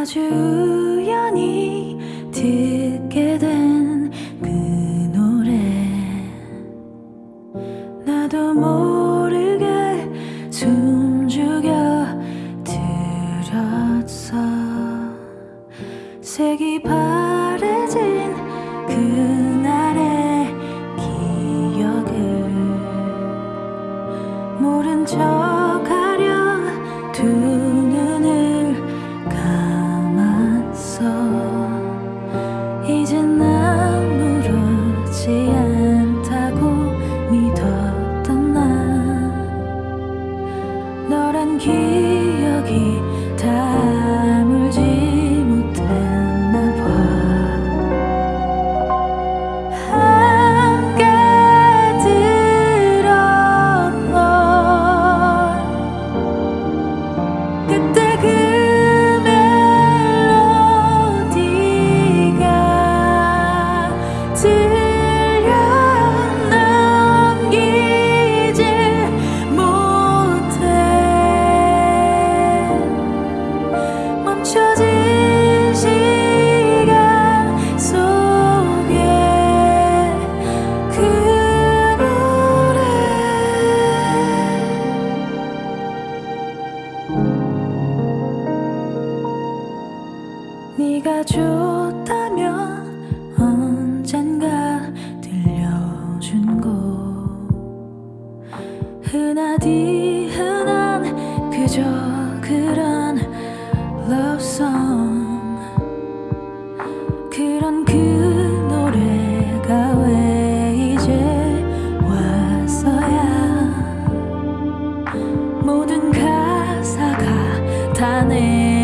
아주 우연히 듣게 된 그 노래. 나도 모르게 숨죽여 들었어. 색이 바래진 그 네가 좋다면 언젠가 들려준 곡 흔하디 흔한 그저 그런 러브송 그런 그 노래가 왜 이제 왔어야? 모든 가사가 다내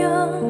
有